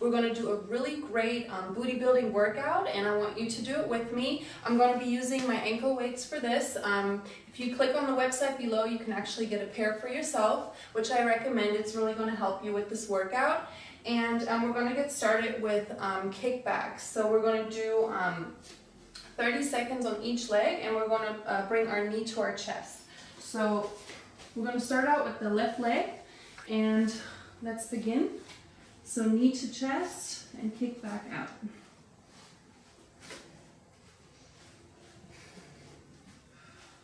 We're gonna do a really great um, booty building workout and I want you to do it with me. I'm gonna be using my ankle weights for this. Um, if you click on the website below, you can actually get a pair for yourself, which I recommend. It's really gonna help you with this workout. And um, we're gonna get started with um, kickbacks. So we're gonna do um, 30 seconds on each leg and we're gonna uh, bring our knee to our chest. So we're gonna start out with the left leg and let's begin. So knee to chest and kick back out.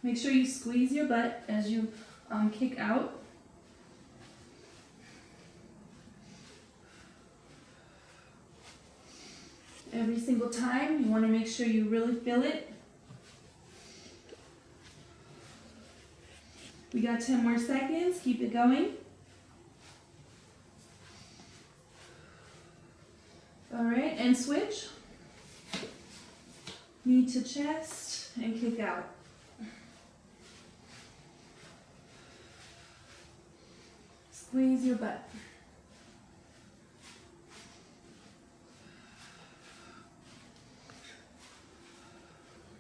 Make sure you squeeze your butt as you um, kick out. Every single time, you want to make sure you really feel it. We got 10 more seconds. Keep it going. All right, and switch. Knee to chest and kick out. Squeeze your butt.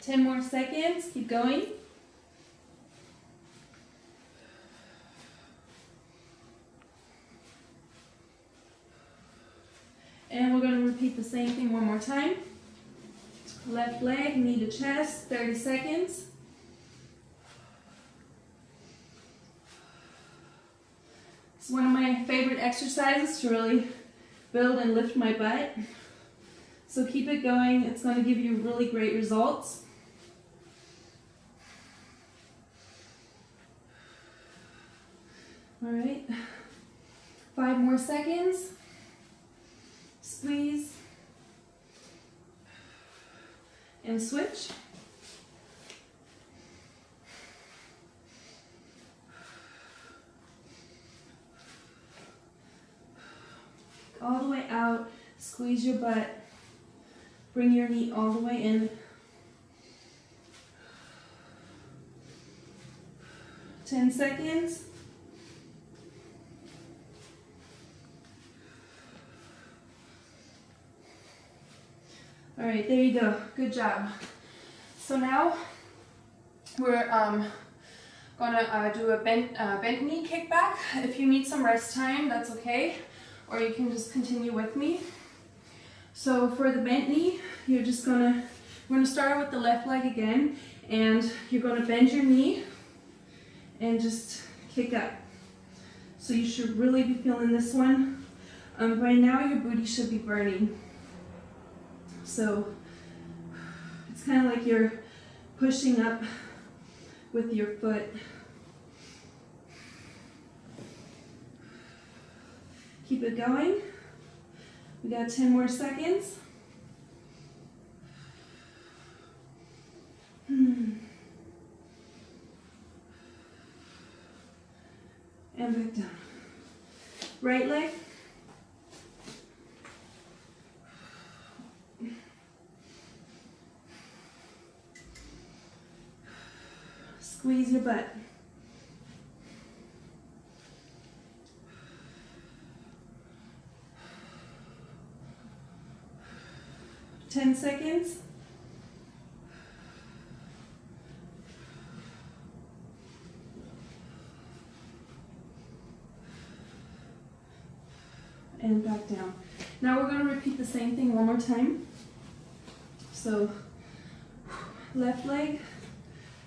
Ten more seconds, keep going. And we're going to repeat the same thing one more time. Left leg, knee to chest, 30 seconds. It's one of my favorite exercises to really build and lift my butt. So keep it going. It's going to give you really great results. All right, five more seconds squeeze, and switch. All the way out, squeeze your butt, bring your knee all the way in. 10 seconds. All right, there you go. Good job. So now we're um, gonna uh, do a bent, uh, bent knee kickback. If you need some rest time, that's okay. Or you can just continue with me. So for the bent knee, you're just gonna, we're gonna start with the left leg again, and you're gonna bend your knee and just kick up. So you should really be feeling this one. Um, right now, your booty should be burning. So it's kind of like you're pushing up with your foot. Keep it going. We got 10 more seconds. And back down. Right leg. Squeeze your butt. Ten seconds. And back down. Now we're going to repeat the same thing one more time. So left leg,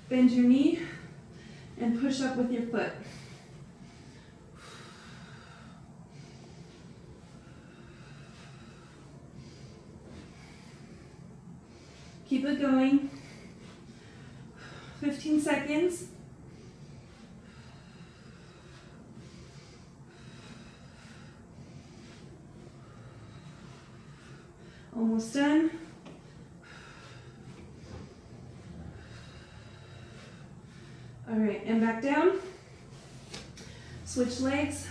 Bend your knee and push up with your foot. Keep it going. 15 seconds. Almost done. All right, and back down. Switch legs.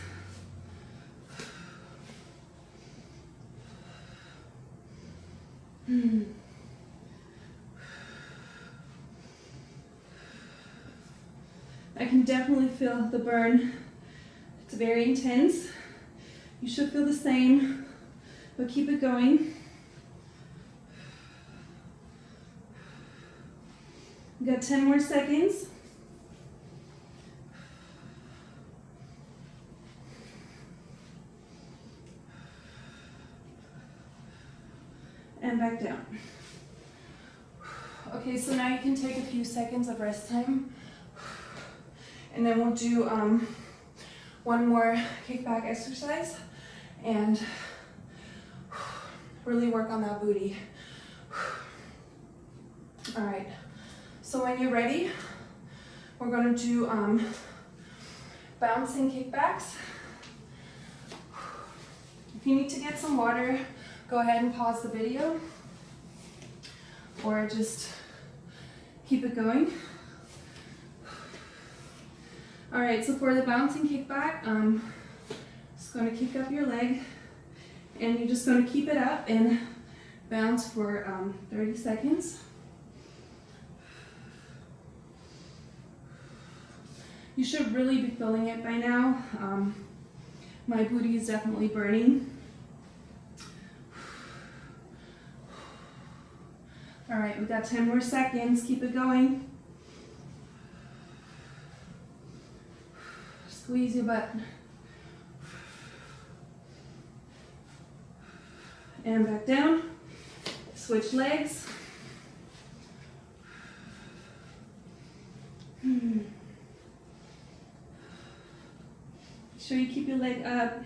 I can definitely feel the burn. It's very intense. You should feel the same but keep it going. We got 10 more seconds. And back down. Okay, so now you can take a few seconds of rest time. And then we'll do um, one more kickback exercise and really work on that booty. All right, so when you're ready, we're gonna do um, bouncing kickbacks. If you need to get some water, go ahead and pause the video or just keep it going. All right, so for the bouncing kickback, um, just gonna kick up your leg and you're just gonna keep it up and bounce for um, 30 seconds. You should really be feeling it by now. Um, my booty is definitely burning. All right, we've got 10 more seconds. Keep it going. Squeeze your butt. And back down. Switch legs. Hmm. Make sure you keep your leg up.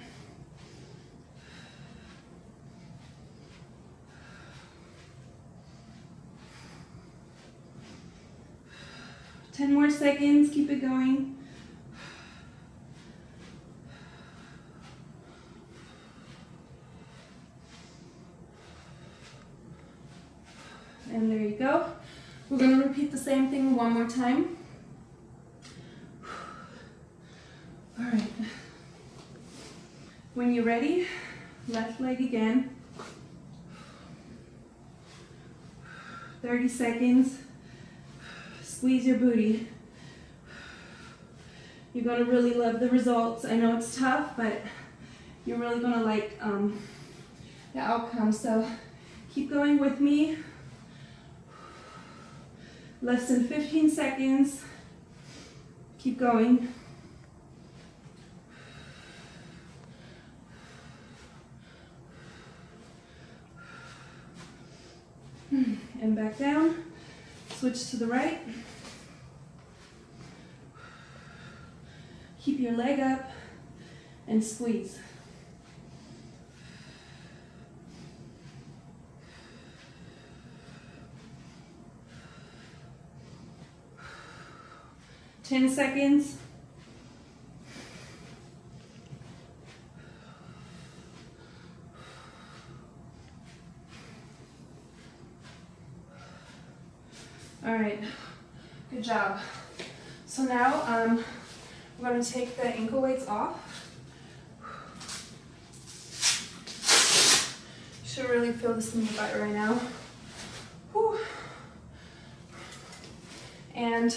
Ten more seconds, keep it going. And there you go. We're going to repeat the same thing one more time. All right. When you're ready, left leg again. 30 seconds. Squeeze your booty. You're gonna really love the results. I know it's tough, but you're really gonna like um, the outcome. So keep going with me. Less than 15 seconds. Keep going. And back down. Switch to the right. Keep your leg up and squeeze. Ten seconds. All right, good job. So now um, we're going to take the ankle weights off. You should really feel this in your butt right now. Whew. And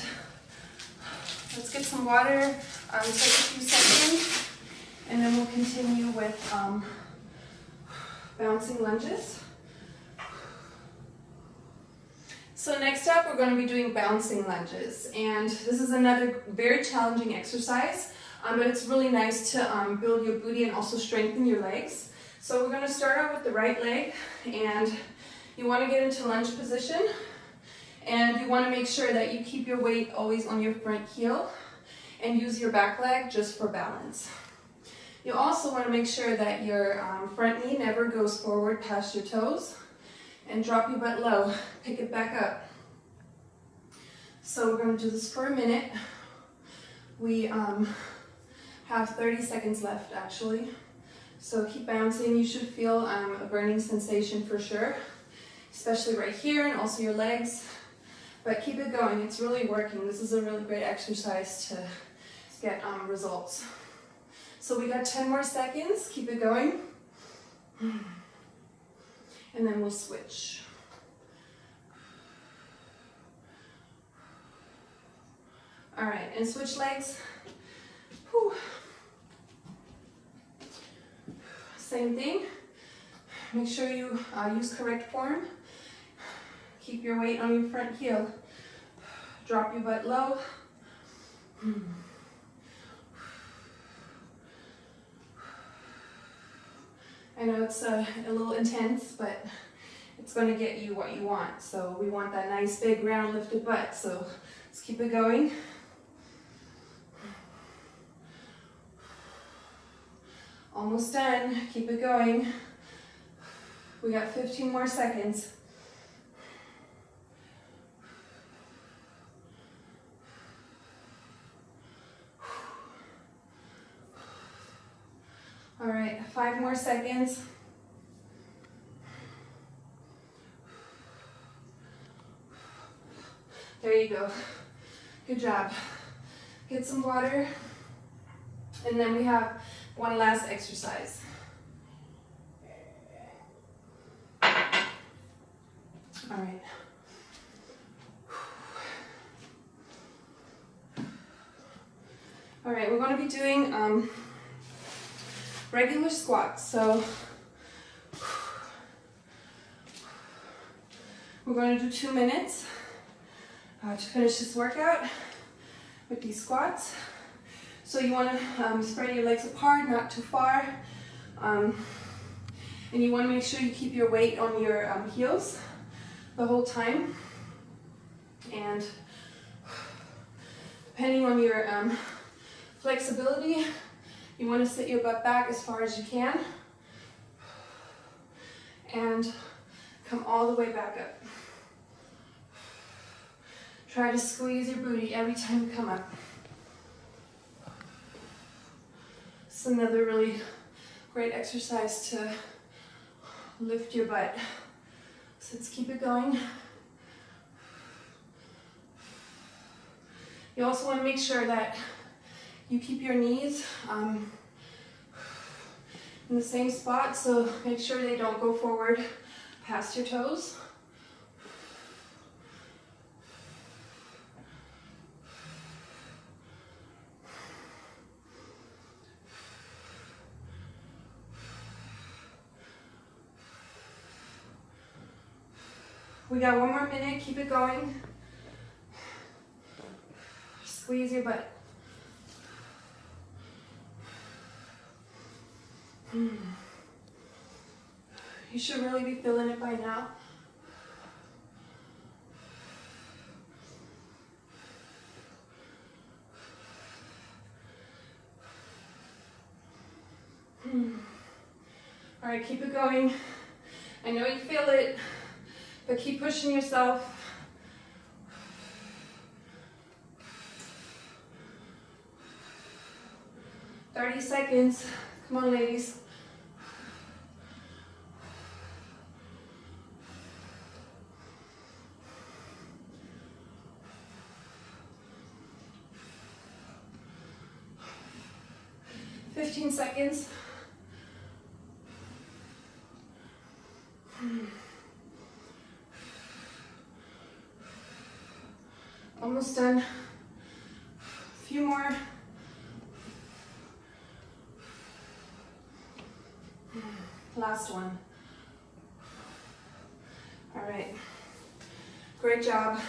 let's get some water, um, take a few seconds, and then we'll continue with um, bouncing lunges. So next up, we're going to be doing bouncing lunges. And this is another very challenging exercise, um, but it's really nice to um, build your booty and also strengthen your legs. So we're going to start out with the right leg, and you want to get into lunge position. And you want to make sure that you keep your weight always on your front heel and use your back leg just for balance. You also want to make sure that your um, front knee never goes forward past your toes and drop your butt low. Pick it back up. So we're going to do this for a minute. We um, have 30 seconds left actually. So keep bouncing. You should feel um, a burning sensation for sure, especially right here and also your legs. But keep it going. It's really working. This is a really great exercise to get um, results. So we got 10 more seconds. Keep it going and then we'll switch. All right, and switch legs. Whew. Same thing. Make sure you uh, use correct form. Keep your weight on your front heel. Drop your butt low. I know it's a, a little intense, but it's going to get you what you want. So we want that nice big round lifted butt. So let's keep it going. Almost done. Keep it going. We got 15 more seconds. All right, five more seconds. There you go. Good job. Get some water. And then we have one last exercise. All right. All right, we're going to be doing um, regular squats. So we're going to do two minutes uh, to finish this workout with these squats. So you want to um, spread your legs apart, not too far. Um, and you want to make sure you keep your weight on your um, heels the whole time. And depending on your um, flexibility, you want to sit your butt back as far as you can. And come all the way back up. Try to squeeze your booty every time you come up. It's another really great exercise to lift your butt. So let's keep it going. You also want to make sure that you keep your knees um, in the same spot, so make sure they don't go forward past your toes. We got one more minute, keep it going. Squeeze your butt. Mm. You should really be feeling it by now. Hmm. All right, keep it going. I know you feel it. But keep pushing yourself. Thirty seconds. Come on, ladies. Seconds. Almost done. A few more. Last one. All right. Great job.